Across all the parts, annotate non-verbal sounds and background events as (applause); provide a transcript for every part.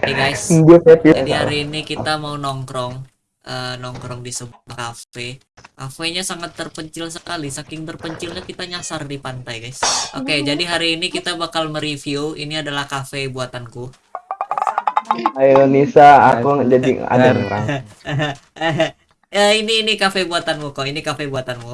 Hey guys, happy. jadi hari ini kita mau nongkrong eh, nongkrong di sebuah kafe. Kafenya sangat terpencil sekali, saking terpencilnya kita nyasar di pantai, guys. Oke, jadi hari ini kita bakal mereview. Ini adalah kafe buatanku. Ayo Nisa, aku jadi ada orang. ya (laughs) ini ini kafe buatanmu kok. Ini kafe buatanmu.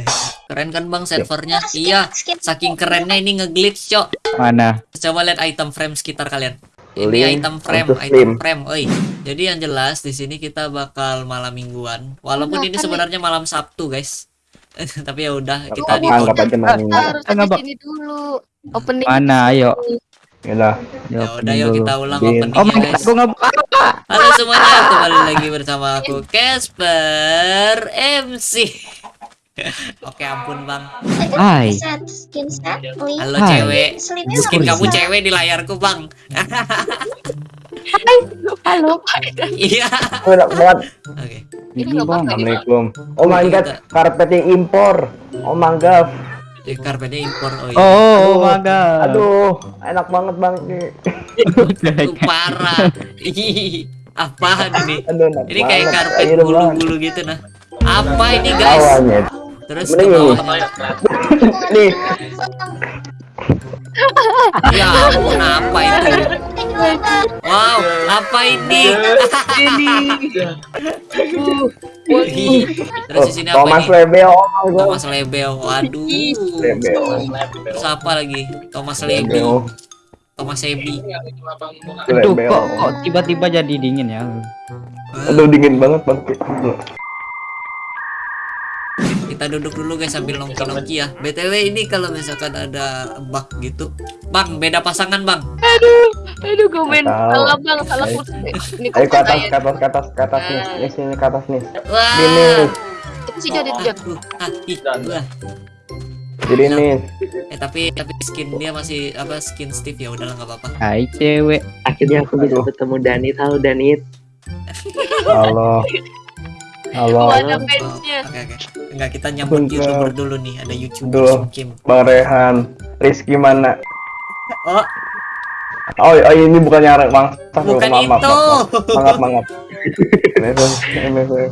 (laughs) Keren kan bang servernya? Iya. Saking kerennya ini ngeglitch cok. Mana? Coba lihat item frame sekitar kalian. Ini Link item frame, item frame. Oi. Jadi yang jelas di sini kita bakal malam mingguan. Walaupun ini sebenarnya malam Sabtu, guys. (laughs) Tapi ya udah kita di Anggap aja malam minggu. harus Enggak, sini dulu. Opening. Mana? Ayo. Yalah. Ya udah yuk kita ulang Din. openingnya Oh guys. aku buka. Halo semuanya, kembali lagi bersama aku Casper MC. (laughs) Oke ampun bang. Hai. Halo Hai. cewek. Skin nggak kamu cewek di layarku bang. Halo. (laughs) Iya. Enak banget. Oke. Ini bang. Assalamualaikum. Oh my god, karpetnya impor. Oh my god. Eh, Karpetnya impor. Oh iya. Oh, oh my god. Aduh, enak banget bang. Itu (laughs) parah. Apaan ini? Aduh, Ini kayak banget. karpet bulu-bulu gitu nah. Apa ini guys? Terus ke Mending ini. (laughs) Nih, Ya ampun apa itu? Wow, apa ini? Terus di sini apa Thomas ini? Lebel. Oh god. Thomas Lebel. Waduh. Lebel. Terus apa lagi? Thomas Lebel. Thomas Ebi. Aduh, Lebel. kok kok tiba-tiba jadi dingin ya? Aduh dingin banget bang. Kita duduk dulu guys sambil nongki-nongki ya. BTW ini kalau misalkan ada bug gitu. Bang, beda pasangan, Bang. Aduh, gue main salah bang, salah kursi. Ini Ayo ke atas, ke atas, ke atas, ke atas nih. Nih sini ke atas nih. Wah. Itu sih jadi dia. ah, ih, wah. jadi nih. Eh tapi tapi skin dia masih apa skin Steve ya udahlah nggak apa-apa. Hai cewek. Akhirnya aku bisa ketemu Danit. Halo Danit. (laughs) Halo. Halo. Oh, ada fansnya. Oke oke. Enggak kita nyambut Bentar. youtuber dulu nih ada youtuber Duh. Kim. Bang Rehan. Rizky mana? Oh Oh, oh ini bukan nyarek bang. bukan Maaf, maaf, itu. maaf, maaf. Maaf, maaf. MFF.